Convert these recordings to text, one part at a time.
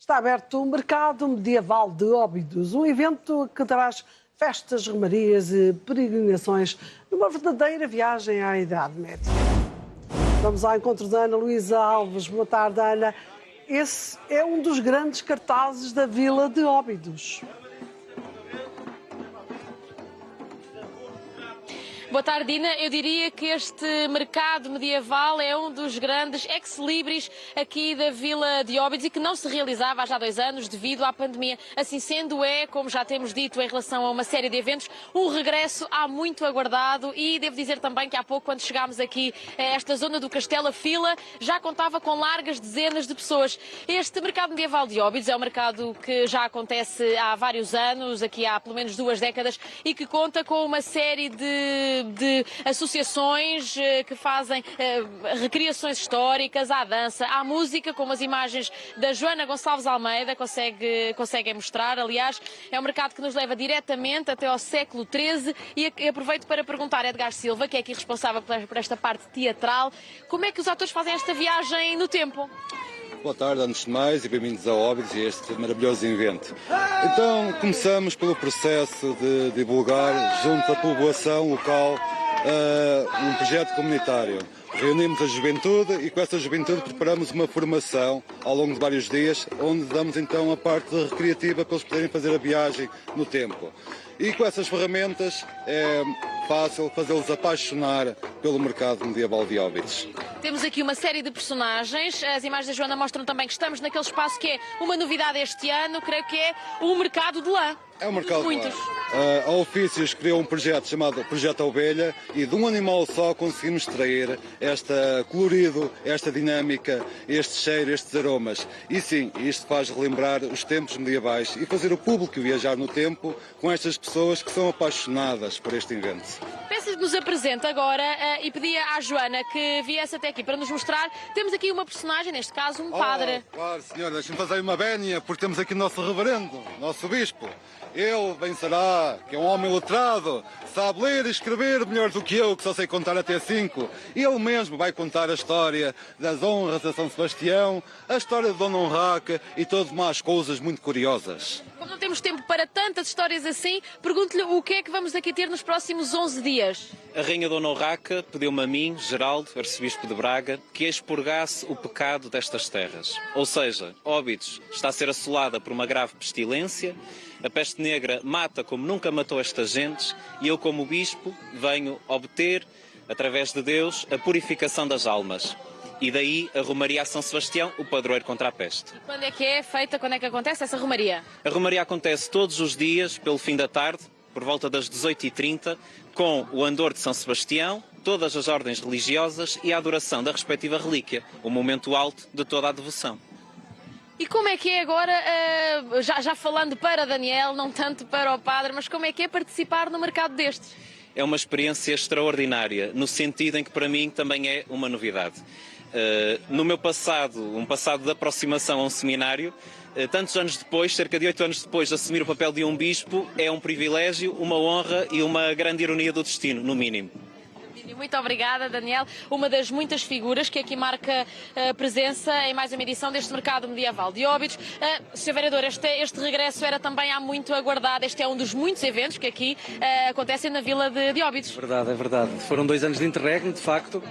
está aberto o Mercado Medieval de Óbidos, um evento que traz festas, romarias e peregrinações numa verdadeira viagem à Idade Média. Vamos ao encontro da Ana Luísa Alves. Boa tarde, Ana. Esse é um dos grandes cartazes da Vila de Óbidos. Boa tarde, Dina. Eu diria que este mercado medieval é um dos grandes ex-libris aqui da Vila de Óbidos e que não se realizava há já dois anos devido à pandemia. Assim sendo, é, como já temos dito em relação a uma série de eventos, um regresso há muito aguardado e devo dizer também que há pouco, quando chegámos aqui a esta zona do Castelo, a fila já contava com largas dezenas de pessoas. Este mercado medieval de Óbidos é um mercado que já acontece há vários anos, aqui há pelo menos duas décadas, e que conta com uma série de de associações eh, que fazem eh, recriações históricas, à dança, à música, como as imagens da Joana Gonçalves Almeida consegue, conseguem mostrar. Aliás, é um mercado que nos leva diretamente até ao século XIII e aproveito para perguntar a Edgar Silva, que é aqui responsável por esta parte teatral, como é que os atores fazem esta viagem no tempo? Boa tarde, antes de mais, e bem-vindos ao Óbidos e a este maravilhoso evento. Então, começamos pelo processo de divulgar, junto à população local, uh, um projeto comunitário. Reunimos a juventude e com essa juventude preparamos uma formação ao longo de vários dias, onde damos então a parte recreativa para eles poderem fazer a viagem no tempo. E com essas ferramentas é fácil fazê-los apaixonar pelo mercado medieval de Óbidos. Temos aqui uma série de personagens. As imagens da Joana mostram também que estamos naquele espaço que é uma novidade este ano, creio que é o mercado de lã. É um mercado Muitos. Uh, a Ofícios criou um projeto chamado Projeto Ovelha e de um animal só conseguimos extrair este colorido, esta dinâmica, este cheiro, estes aromas. E sim, isto faz relembrar os tempos medievais e fazer o público viajar no tempo com estas pessoas que são apaixonadas por este evento. Peço que nos apresente agora uh, e pedia à Joana que viesse até aqui para nos mostrar. Temos aqui uma personagem, neste caso um padre. Oh, claro, senhora, deixe-me fazer uma vénia, porque temos aqui o nosso reverendo, nosso bispo. Ele vencerá, que é um homem letrado, sabe ler e escrever melhor do que eu, que só sei contar até cinco. Ele mesmo vai contar a história das honras a São Sebastião, a história de Dona Honraca e todas mais coisas muito curiosas. Como não temos tempo para tantas histórias assim, pergunto-lhe o que é que vamos aqui ter nos próximos 11 dias. A Rainha Dona Urraca pediu-me a mim, Geraldo, arcebispo de Braga, que expurgasse o pecado destas terras. Ou seja, Óbidos está a ser assolada por uma grave pestilência, a peste negra mata como nunca matou estas gentes e eu, como bispo, venho obter, através de Deus, a purificação das almas. E daí a Romaria a São Sebastião, o padroeiro contra a peste. Quando é que é feita, quando é que acontece essa Romaria? A Romaria acontece todos os dias, pelo fim da tarde, por volta das 18h30, com o andor de São Sebastião, todas as ordens religiosas e a adoração da respectiva relíquia, o momento alto de toda a devoção. E como é que é agora, uh, já, já falando para Daniel, não tanto para o padre, mas como é que é participar no mercado destes? É uma experiência extraordinária, no sentido em que para mim também é uma novidade. Uh, no meu passado, um passado de aproximação a um seminário, tantos anos depois, cerca de oito anos depois de assumir o papel de um bispo, é um privilégio, uma honra e uma grande ironia do destino, no mínimo. Muito obrigada, Daniel. Uma das muitas figuras que aqui marca a eh, presença em mais uma edição deste mercado medieval de Óbidos. Uh, Sr. Vereador, este, este, regresso era também há muito aguardado. Este é um dos muitos eventos que aqui uh, acontecem na Vila de, de Óbidos. É verdade, é verdade. Foram dois anos de interregno, de facto,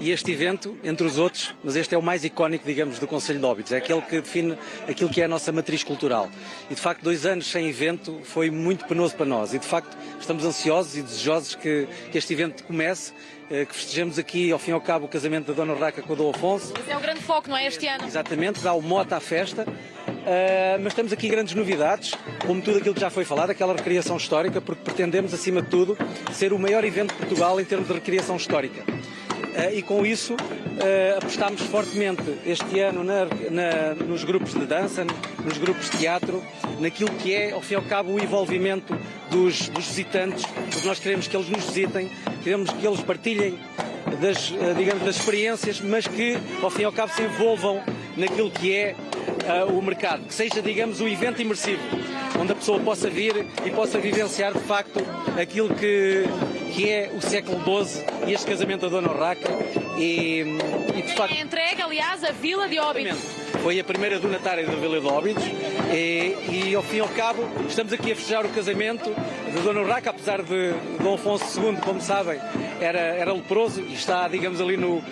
e este evento, entre os outros, mas este é o mais icónico, digamos, do Conselho de Óbidos. É aquele que define aquilo que é a nossa matriz cultural. E, de facto, dois anos sem evento foi muito penoso para nós. E, de facto, estamos ansiosos e desejosos que, que este evento comece que festejamos aqui, ao fim e ao cabo, o casamento da Dona Raca com o Dom Afonso. Esse é o grande foco, não é, este ano? Exatamente, dá o mote à festa. Uh, mas temos aqui grandes novidades, como tudo aquilo que já foi falado, aquela recriação histórica, porque pretendemos, acima de tudo, ser o maior evento de Portugal em termos de recriação histórica. Uh, e com isso uh, apostámos fortemente este ano na, na, nos grupos de dança, nos grupos de teatro, naquilo que é, ao fim e ao cabo, o envolvimento dos, dos visitantes, porque nós queremos que eles nos visitem, queremos que eles partilhem das, uh, digamos, das experiências, mas que, ao fim e ao cabo, se envolvam naquilo que é o mercado, que seja, digamos, um evento imersivo, onde a pessoa possa vir e possa vivenciar, de facto, aquilo que, que é o século XII e este casamento da Dona Urraca. E, e de facto... É entregue, aliás, a Vila de Óbidos. Foi a primeira donatária da Vila de Óbidos e, e, ao fim e ao cabo estamos aqui a festejar o casamento de Dona Urraca, apesar de Dom Afonso II, como sabem, era, era leproso e está, digamos, ali no, uh,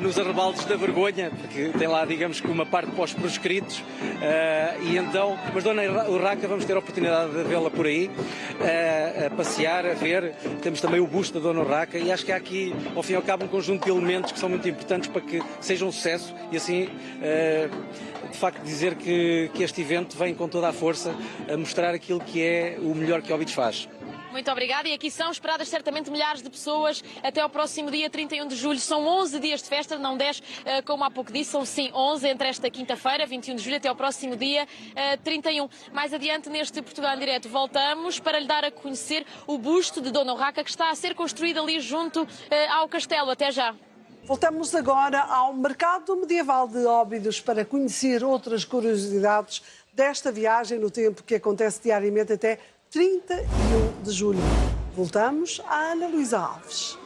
nos arrebaldes da vergonha, porque tem lá, digamos, que uma parte pós proscritos uh, e então, mas Dona Urraca vamos ter a oportunidade de vê-la por aí, uh, a passear, a ver, temos também o busto da Dona Urraca e acho que há aqui, ao fim e ao cabo, um conjunto de elementos que são muito importantes para que seja um sucesso e assim de facto dizer que, que este evento vem com toda a força a mostrar aquilo que é o melhor que Óbidos faz. Muito obrigada. E aqui são esperadas certamente milhares de pessoas até ao próximo dia 31 de julho. São 11 dias de festa, não 10, eh, como há pouco disse, são sim 11 entre esta quinta-feira, 21 de julho, até ao próximo dia 31. Eh, Mais adiante, neste Portugal em Direto, voltamos para lhe dar a conhecer o busto de Dona Urraca que está a ser construído ali junto eh, ao castelo. Até já. Voltamos agora ao mercado medieval de Óbidos para conhecer outras curiosidades desta viagem no tempo que acontece diariamente até 31 de julho. Voltamos à Ana Luísa Alves.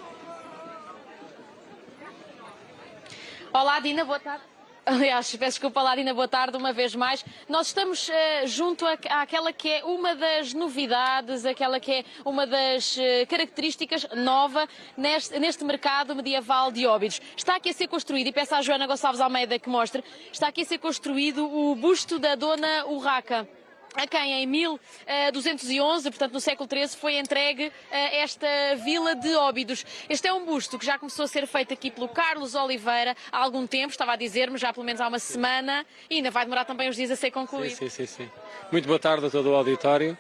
Olá, Dina, boa tarde. Aliás, peço desculpa, Ladina, boa tarde uma vez mais. Nós estamos uh, junto à, àquela que é uma das novidades, aquela que é uma das uh, características nova neste, neste, mercado medieval de Óbidos. Está aqui a ser construído, e peço à Joana Gonçalves Almeida que mostre, está aqui a ser construído o busto da Dona Urraca a quem em 1211, portanto no século XIII, foi entregue eh, esta vila de Óbidos. Este é um busto que já começou a ser feito aqui pelo Carlos Oliveira há algum tempo, estava a dizer-me, já pelo menos há uma semana, e ainda vai demorar também uns dias a ser concluído. Sim, sim, sim. sim. Muito boa tarde a todo o auditório.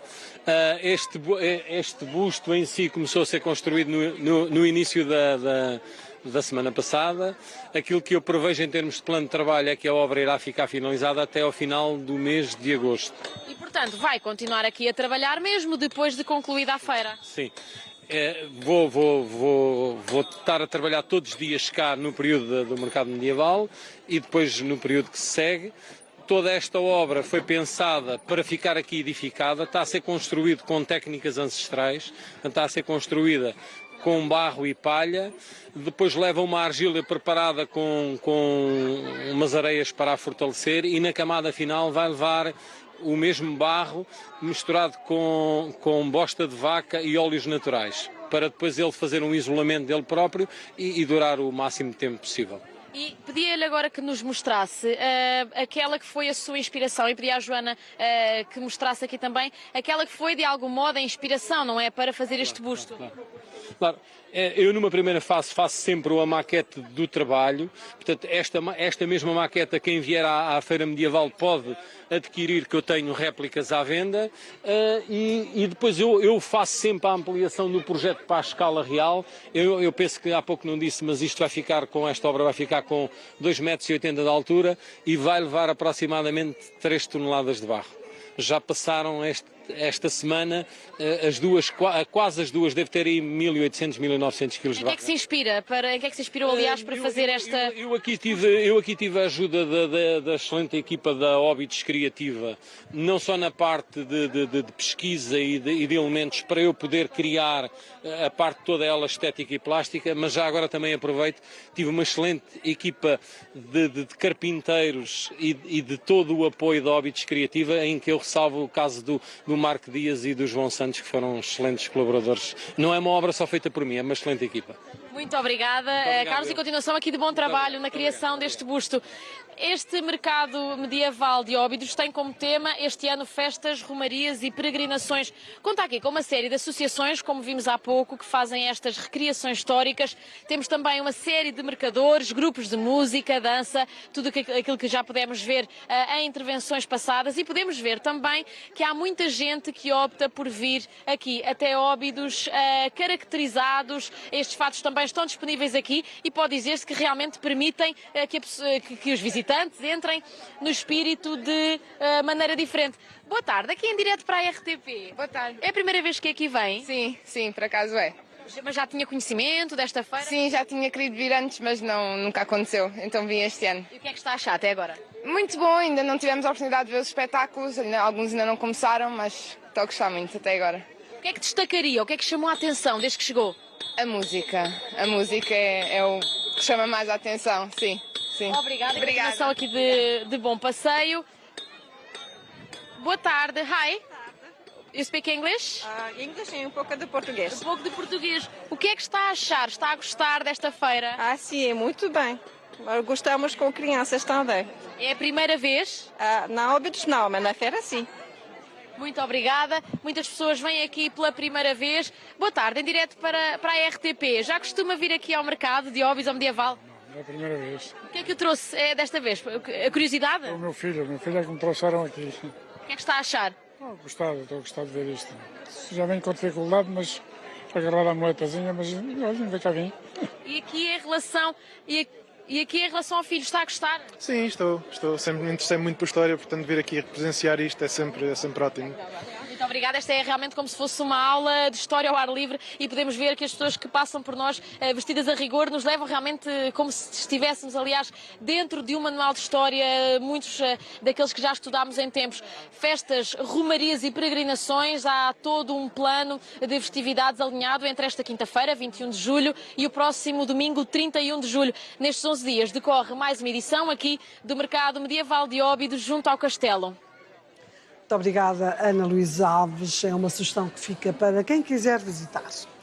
Eh, este, eh, este busto em si começou a ser construído no, no, no início da, da da semana passada. Aquilo que eu prevejo em termos de plano de trabalho é que a obra irá ficar finalizada até ao final do mês de agosto. E, portanto, vai continuar aqui a trabalhar mesmo depois de concluída a feira? Sim. É, vou, vou, vou, vou estar a trabalhar todos os dias cá no período do mercado medieval e depois no período que se segue toda esta obra foi pensada para ficar aqui edificada, está a ser construído com técnicas ancestrais, está a ser construída com barro e palha, depois leva uma argila preparada com, com umas areias para a fortalecer e na camada final vai levar o mesmo barro misturado com, com bosta de vaca e óleos naturais, para depois ele fazer um isolamento dele próprio e, e durar o máximo de tempo possível. E pedia-lhe agora que nos mostrasse uh, aquela que foi a sua inspiração, e pedia à Joana uh, que mostrasse aqui também aquela que foi de algum modo a inspiração, não é? Para fazer este busto. Claro, claro. claro. É, eu numa primeira fase faço sempre uma maquete do trabalho, portanto esta, esta mesma maqueta quem vier à, à feira medieval pode adquirir que eu tenho réplicas à venda uh, e, e, depois eu, eu, faço sempre a ampliação do projeto para a escala real. Eu, eu, penso que há pouco não disse, mas isto vai ficar com esta obra vai ficar com 2,80 metros de altura e vai levar aproximadamente 3 toneladas de barro. Já passaram este esta semana eh, as duas, quase as duas, deve ter aí 1800, 1900 quilos de barro. Em que é que se inspira? Para, em que é que se inspirou, aliás, para eu, fazer eu, esta... Eu, eu, aqui tive, eu aqui tive a ajuda da, da, da excelente equipa da Óbidos Criativa, não só na parte de, de, de pesquisa e de, e de, elementos para eu poder criar eh, a parte toda ela estética e plástica, mas já agora também aproveito, tive uma excelente equipa de, carpinteiros e, e, de todo o apoio da Óbidos Criativa, em que eu ressalvo o caso do, do do Marco Dias e do João Santos, que foram excelentes colaboradores. Não é uma obra só feita por mim, é uma excelente equipa. Muito obrigada, Muito obrigado, Carlos, eu. e continuação aqui de bom trabalho na criação deste busto. Este mercado medieval de Óbidos tem como tema este ano festas, romarias e peregrinações. Conta aqui com uma série de associações, como vimos há pouco, que fazem estas recriações históricas. Temos também uma série de mercadores, grupos de música, dança, tudo aquilo que já pudemos ver uh, em intervenções passadas. E podemos ver também que há muita gente que opta por vir aqui até Óbidos, uh, caracterizados. Estes fatos também estão disponíveis aqui e pode dizer-se que realmente permitem uh, que, que, que os visitantes visitantes entrem no espírito de uh, maneira diferente. Boa tarde, aqui em direto para a RTP. Boa tarde. É a primeira vez que aqui vem? Sim, sim, por acaso é. Mas já tinha conhecimento desta feira? Sim, já tinha querido vir antes, mas não, nunca aconteceu, então vim este ano. E o que é que está a achar até agora? Muito bom, ainda não tivemos a oportunidade de ver os espetáculos, alguns ainda não começaram, mas estou a gostar muito até agora. O que é que destacaria, o que é que chamou a atenção desde que chegou? A música, a música é, é o que chama mais a atenção, sim. Sim. Obrigada. Obrigada. Continuação aqui de, de bom passeio. Boa tarde. Hi. You speak English? Ah, inglês e um pouco de português. Um pouco de português. O que é que está a achar? Está a gostar desta feira? Ah, sim, muito bem. Mas Gostamos com crianças também. É a primeira vez? Ah, na Óbidos não, mas na feira sim. Muito obrigada. Muitas pessoas vêm aqui pela primeira vez. Boa tarde, em direto para, para a RTP. Já costuma vir aqui ao mercado de Óbidos ou Medieval? É a primeira vez. O que é que o trouxe é, desta vez? A curiosidade? O meu filho, o meu filho é que me trouxeram aqui. O que é que está a achar? Estou gostado, estou a gostar de ver isto. Já venho com dificuldade, mas agarrar a moetazinha, mas olha, ainda cá vim. E aqui em relação. E, e aqui em relação ao filho, está a gostar? Sim, estou. estou. Sempre me interessei muito por história, portanto vir aqui presenciar isto é sempre, é sempre ótimo. Muito obrigada. Esta é realmente como se fosse uma aula de história ao ar livre e podemos ver que as pessoas que passam por nós eh, vestidas a rigor nos levam realmente como se estivéssemos, aliás, dentro de um manual de história, muitos eh, daqueles que já estudámos em tempos. Festas, romarias e peregrinações. Há todo um plano de festividades alinhado entre esta quinta-feira, 21 de julho, e o próximo domingo, 31 de julho. Nestes 11 dias decorre mais uma edição aqui do Mercado Medieval de Óbidos, junto ao Castelo. Muito obrigada, Ana Luísa Alves. É uma sugestão que fica para quem quiser visitar.